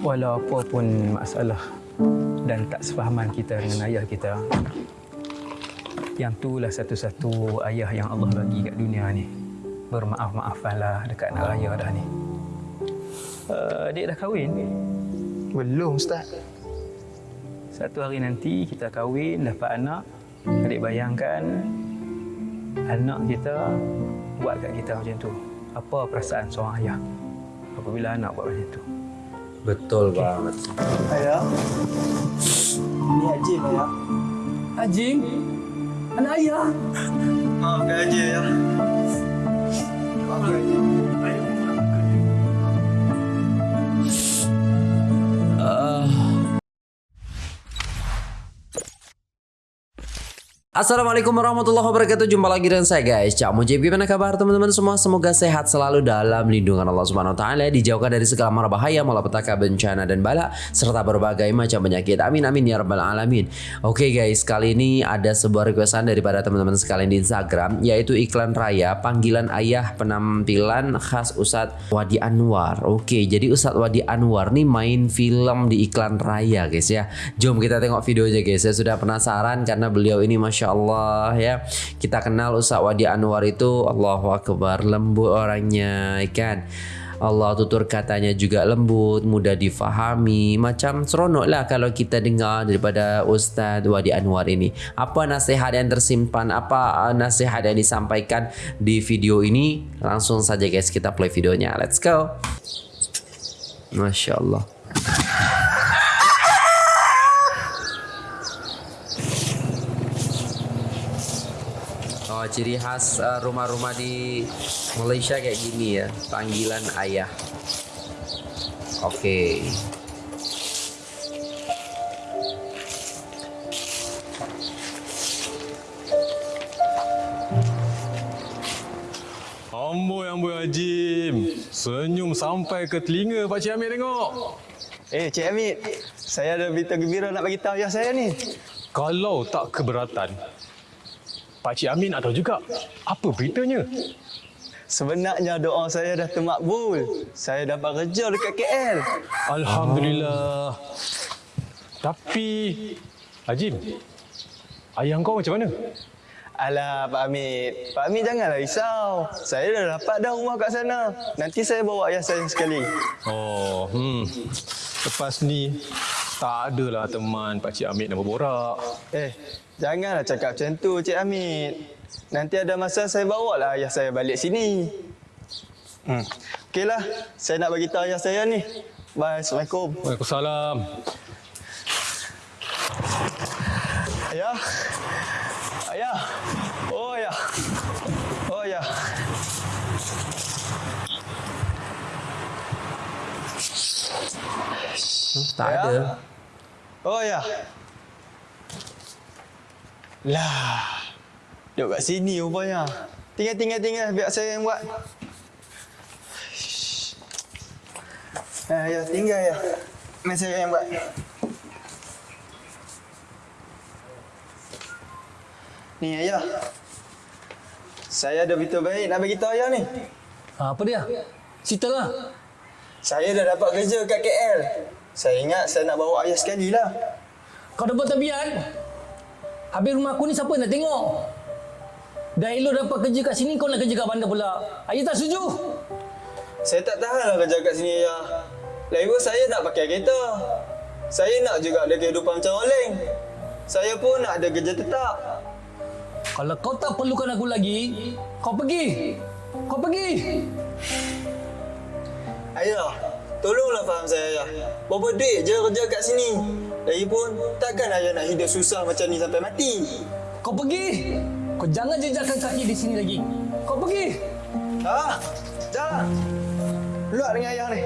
walau apa pun masalah dan tak sefahaman kita dengan ayah kita, yang itulah satu-satu ayah yang Allah bagi kat dunia ni. Bermaaf-maafanlah dekat nak raya dah ni. Uh, adik dah kahwin? Belum, Ustaz. Satu hari nanti kita kahwin, dapat anak. Adik bayangkan anak kita buat kat kita macam tu. Apa perasaan seorang ayah apabila anak buat macam tu? Betul banget. Ayah. Ini Haji, Ayah. Haji? Anak ayah? Maafkan Haji, Ayah. Maafkan Haji. Assalamualaikum warahmatullahi wabarakatuh. Jumpa lagi dengan saya guys. Cak Mujib Gimana kabar teman-teman semua? Semoga sehat selalu dalam lindungan Allah Subhanahu Wa Taala Dijauhkan dari segala mara bahaya Malapetaka bencana dan bala Serta berbagai macam penyakit. Amin amin ya rabbal alamin. Oke guys Kali ini ada sebuah requestan Daripada teman-teman sekalian di Instagram Yaitu iklan raya Panggilan ayah penampilan khas Ustadz Wadi Anwar. Oke jadi Ustadz Wadi Anwar nih main film di iklan raya guys ya. Jom kita tengok videonya guys. Saya sudah penasaran Karena beliau ini Masya Allah ya Kita kenal Ustaz Wadi Anwar itu Allahu Akbar lembut orangnya kan Allah tutur katanya juga lembut, mudah difahami. Macam seronok lah kalau kita dengar daripada Ustaz Wadi Anwar ini. Apa nasihat yang tersimpan, apa uh, nasihat yang disampaikan di video ini. Langsung saja guys kita play videonya. Let's go. Masya Allah. Ciri khas uh, rumah-rumah di Malaysia kayak gini ya, panggilan ayah. Oke. Amboi amboi Ajim. Senyum sampai ke telinga Pak Cik Amir tengok. Eh, Cik Amit. Saya ada berita gembira nak bagi tahu ayah saya ni. Kalau tak keberatan, Pak Cik Amin nak tahu juga apa beritanya. Sebenarnya doa saya dah termakbul. Saya dapat kerja dekat KL. Alhamdulillah. Tapi Ajim, ayah kau macam mana? Alah, Pak Amit. Pak Amit janganlah risau. Saya dah dapat dah rumah kat sana. Nanti saya bawa ayah saya sekali. Oh, hmm. Lepas ni tak adalah teman Pak Cik Amit nak berborak. Eh, janganlah cakap macam tu, Cik Amit. Nanti ada masa saya bawa lah ayah saya balik sini. Hmm. Okeylah, saya nak bagi tahu ayah saya ni. Bye, Assalamualaikum. Waalaikumsalam. Ayah. Ayah. Oh, ayah. Oh, ayah. Tak Ya. ada. Oh, ayah. Lah. Duduk kat sini rupanya. Tinggal, tinggal, tinggal. Biar saya yang buat. Eh, ayah, tinggal, ayah. Biar saya yang buat. Ni, ayah. Saya ada berita baik nak bagi tahu ayah ni. Ha, apa dia? Ceritalah. Saya dah dapat kerja kat KL. Saya ingat saya nak bawa ayah sekali lah. Kau dapat tabiat? Habis rumah aku ni siapa nak tengok? Dah elok dapat kerja kat sini, kau nak kerja kat bandar pula. Ayah tak setuju. Saya tak tahan lah kerja kat sini ayah. Pun saya nak pakai kereta. Saya nak juga ada kehidupan macam orang. Saya pun nak ada kerja tetap. Kalau kau tak perlukan aku lagi, kau pergi. Kau pergi. Ayah, tolonglah faham saya ayah. Berapa duit je kerja kat sini. Lagipun, takkan ayah nak hidup susah macam ni sampai mati. Kau pergi. Kau jangan jejakkan kaki di sini lagi. Kau pergi. Ha? Jangan. Luar dengan ayah ni.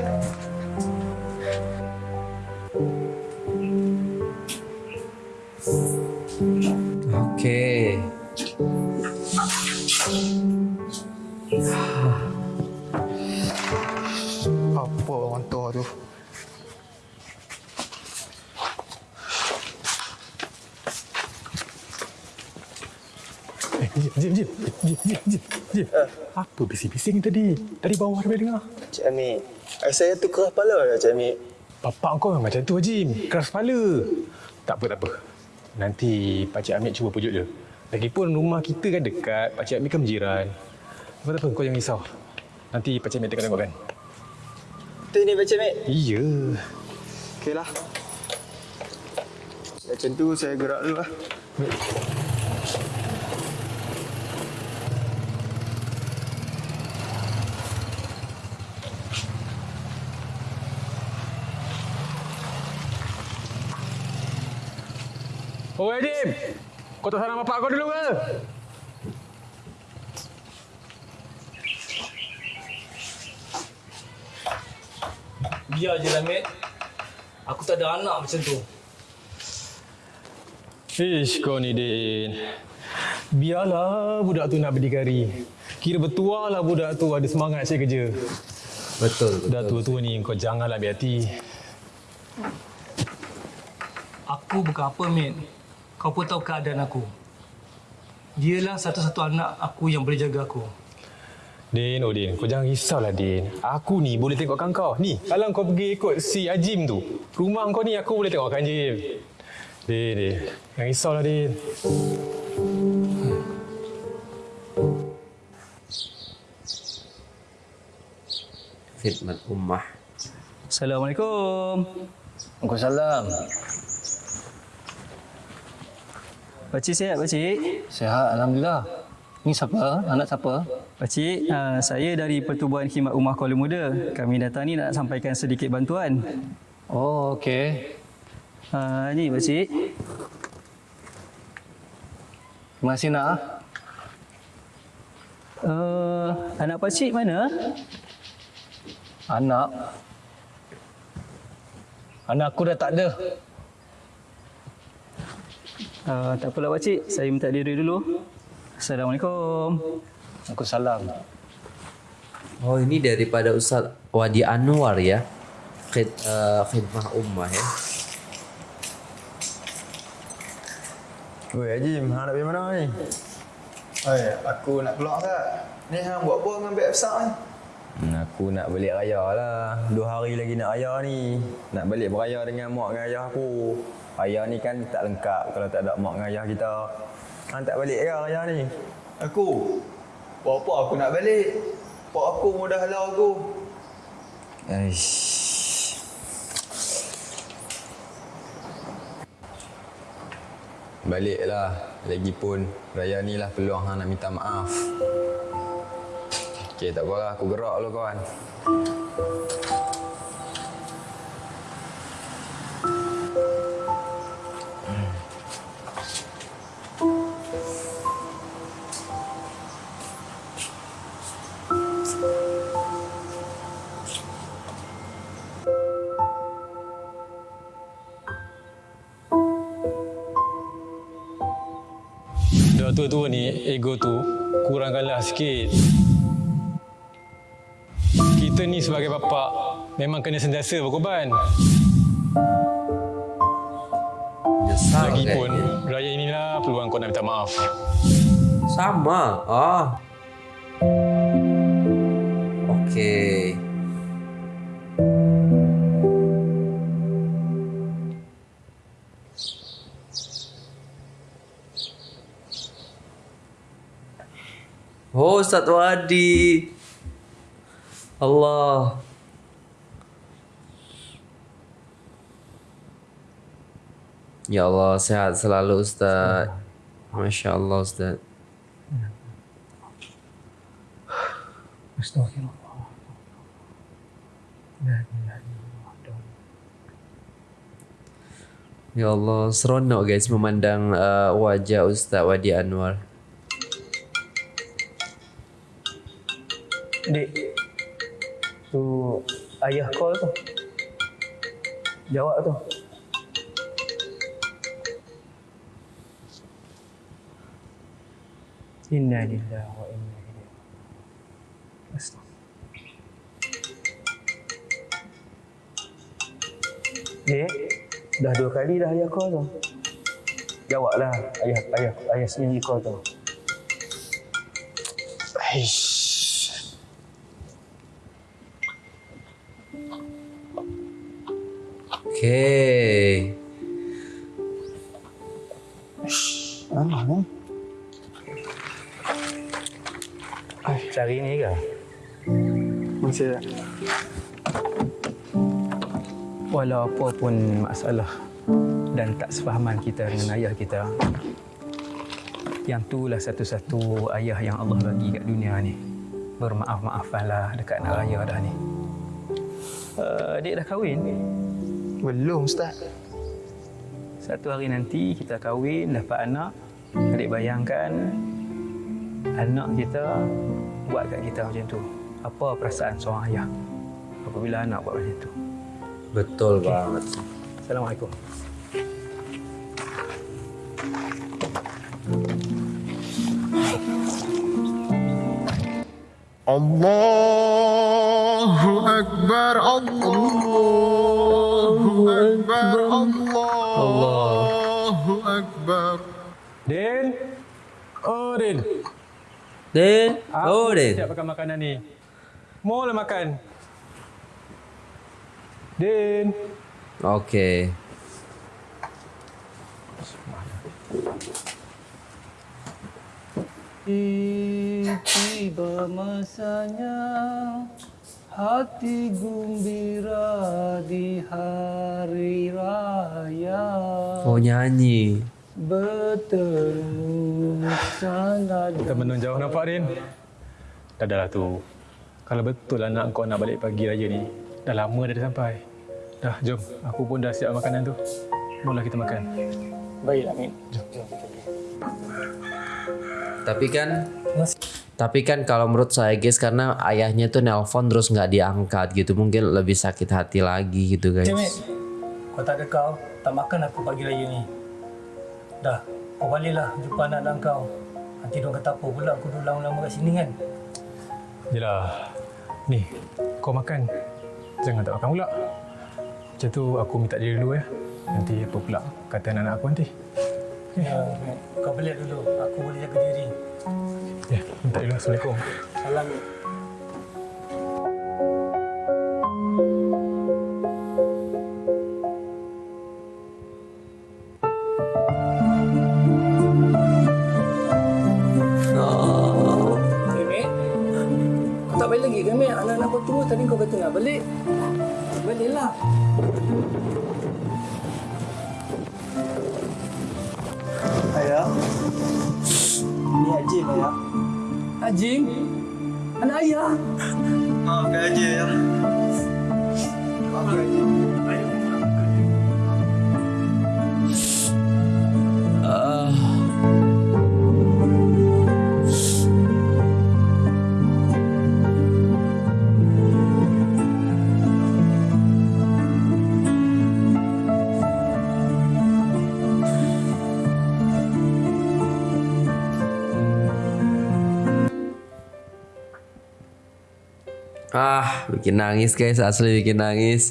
Jim, Jim, Jim, Jim, Jim, Jim. Apa bising-bising tadi? Tadi bawah boleh dengar. Cik Amir, saya tu keras kepala lah Cik Amir. Bapak kau memang macam tu Haji. Keras kepala. Tak apa, tak apa. Nanti Pakcik Amit cuba pujuk dia. Lagipun rumah kita kan dekat. Pakcik Amit kan berjiran. Apa tak apa, kau jangan risau. Nanti Pakcik Amit tengok-tengok kan. Tu ni Pakcik Mek. Iya. Okeylah. Macam tu saya gerak dulu lah. Oh, Edim! Kau tak salam bapak kau dulu ke? Biar je lah, Mat. Aku tak ada anak macam tu. Ish, kau ni, Din. Biarlah budak tu nak berdikari. Kira bertuah lah budak tu ada semangat cari kerja. Betul. Dah tua-tua ni kau janganlah ambil hati. Aku bukan apa, Mat. Kau pun tahu keadaan aku. Dialah satu-satu anak aku yang boleh jaga aku. Din, oh Din, kau jangan risaulah Din. Aku ni boleh tengokkan kau. Ni, kalau kau pergi ikut si Ajim tu, rumah kau ni aku boleh tengokkan Ajim. Din, Din. Jangan risaulah Din. Khidmat ummah. Assalamualaikum. Waalaikumsalam. Pakcik sihat, Pakcik? Sihat, Alhamdulillah. Ni siapa? Anak siapa? Pakcik, uh, saya dari Pertubuhan Khidmat Umah Kuala Muda. Kami datang ni nak sampaikan sedikit bantuan. Oh, okey. Uh, ni, Pakcik. Terima kasih nak. ah. Uh, anak Pakcik mana? Anak. Anak aku dah tak ada. Uh, tak apalah, Pakcik. Saya minta diri dulu. Assalamualaikum. Waalaikumsalam. Oh ini daripada Ustaz Wadi Anwar ya. Khid, uh, khidmah ummah ya. Weh, Haji, hang nak pergi mana ni? Oi, aku nak keluar tak? Ni hang buat apa dengan beg besar ni? Aku nak balik raya lah. Dua hari lagi nak raya ni. Nak balik beraya dengan mak dengan ayah aku. Raya ni kan tak lengkap kalau tak ada mak dengan ayah kita. Kan tak balik ke raya ni? Aku? Buat apa aku nak balik? Pak aku mudah halau aku. Aish. Baliklah. Lagipun raya ni lah peluang hang nak minta maaf. Okey, tak apa lah. Aku gerak dulu kawan. Tua-tua ni, ego tu kurangkanlah sikit. Kita ni sebagai bapa memang kena sentiasa berkorban. Lagipun kayaknya. raya inilah peluang kau nak minta maaf. Sama. Ah. Okey. Oh, Ustaz Wadi. Allah. Ya Allah, sehat selalu Ustaz. Masya Allah Ustaz. Astagfirullah. Ya Allah, seronok guys memandang uh, wajah Ustaz Wadi Anwar. Dek. Tu ayah call tu. Jawab tu. Inna lillahi wa inna ilaihi Astagfirullah. Dek, dah dua kali dah ayah call tu. Jawablah ayah ayah ayah sendiri call tu. Aish. Okey. Cari ni ke? Masih tak? Walau apa pun masalah dan tak sefahaman kita dengan ayah kita, yang itulah satu-satu ayah yang Allah bagi kat dunia ni. Bermaaf-maafanlah dekat nak raya dah ni. Eh, uh, adik dah kahwin ke? Belum, Ustaz. Satu hari nanti kita kahwin, dapat anak. Adik bayangkan anak kita buat kat kita macam tu. Apa perasaan seorang ayah apabila anak buat macam tu? Betul okay. banget. Assalamualaikum. Allah Akbar Allahu Akbar Allahu Akbar. Din Oh Din Din Oh Din. Siap makan makanan ni. Mula makan. Din. Okay Tiba masanya hati gembira di hari raya Oh, nyanyi. bertemu sangat Kita menung jauh nampak, Din. Dah dah lah tu. Kalau betul anak kau nak balik pagi raya ni, dah lama dah dia sampai. Dah, jom. Aku pun dah siap makanan tu. Mula kita makan. baiklah Min. Tapi kan tapi kan kalau menurut saya guys karena ayahnya tuh nelpon terus nggak diangkat gitu mungkin lebih sakit hati lagi gitu guys. Min, kau tak ada kau, tak makan aku pagi raya ni. Dah, kau baliklah jumpa anak-anak kau. Nanti diorang kata apa pula aku duduk lama-lama kat sini kan. Yelah. Ni, kau makan. Jangan tak makan pula. Macam tu aku minta diri dulu ya. Nanti apa pula kata anak-anak aku nanti. Ya, kau balik dulu. Aku boleh jaga diri. Ya, minta. Assalamualaikum. Salam. Ah, bikin nangis guys, asli bikin nangis.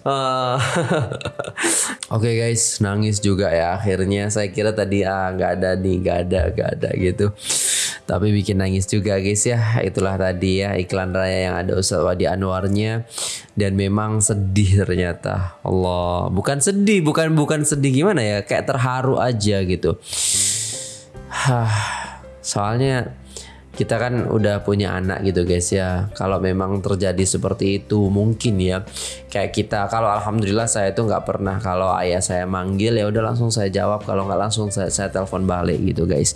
Ah. Oke guys, nangis juga ya akhirnya. Saya kira tadi ah nggak ada nih, nggak ada, nggak ada gitu. Tapi bikin nangis juga guys ya. Itulah tadi ya iklan raya yang ada Ustadz Wadi Anwarnya dan memang sedih ternyata. Allah, bukan sedih, bukan bukan sedih gimana ya? Kayak terharu aja gitu. Hah, soalnya kita kan udah punya anak gitu guys ya. Kalau memang terjadi seperti itu mungkin ya kayak kita. Kalau alhamdulillah saya itu nggak pernah kalau ayah saya manggil ya udah langsung saya jawab. Kalau nggak langsung saya, saya telepon balik gitu guys.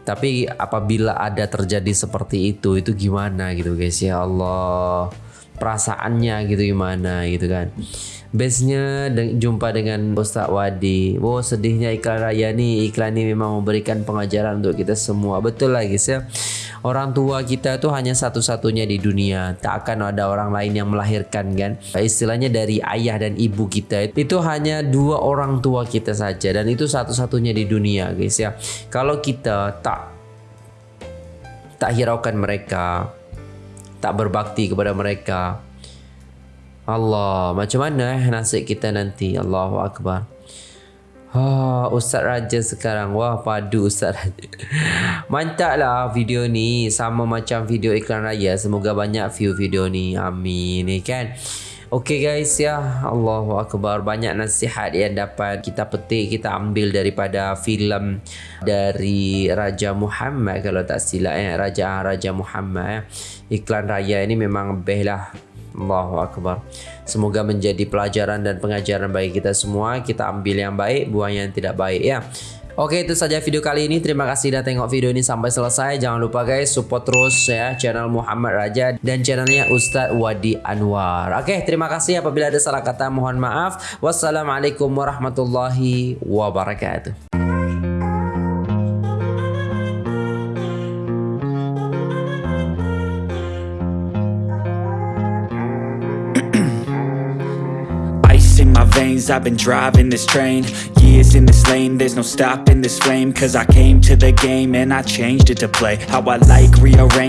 Tapi apabila ada terjadi seperti itu itu gimana gitu guys ya Allah perasaannya gitu gimana gitu kan. Base-nya de- jumpa dengan Ustaz Wadi. Oh sedihnya iklan raya nih. Iklan ini memang memberikan pengajaran untuk kita semua. Betul lah guys ya. Orang tua kita tuh hanya satu-satunya di dunia. Tak akan ada orang lain yang melahirkan kan. Istilahnya dari ayah dan ibu kita. Itu hanya dua orang tua kita saja. Dan itu satu-satunya di dunia guys ya. Kalau kita tak tak hiraukan mereka. Tak berbakti kepada mereka. Allah, macam mana eh nasib kita nanti? Allahu Akbar. Ha, Ustaz Raja sekarang. Wah, padu Ustaz Raja. Mantap lah video ni. Sama macam video iklan raya. Semoga banyak view video ni. Amin. Ni kan. Okey guys ya, Allahu akbar. Banyak nasihat yang dapat kita petik, kita ambil daripada filem dari Raja Muhammad kalau tak silap ya, Raja Raja Muhammad ya. Iklan raya ini memang best lah. Allahu akbar. Semoga menjadi pelajaran dan pengajaran bagi kita semua. Kita ambil yang baik, buang yang tidak baik ya. Oke itu saja video kali ini. Terima kasih sudah tengok video ini sampai selesai. Jangan lupa guys support terus ya channel Muhammad Raja Dan channelnya Ustadz Wadi Anwar. Oke terima kasih. Apabila ada salah kata mohon maaf. Wassalamualaikum warahmatullahi wabarakatuh I've been driving this train Years in this lane, there's no stopping this flame Cause I came to the game and I changed it to play. How I like, rearrange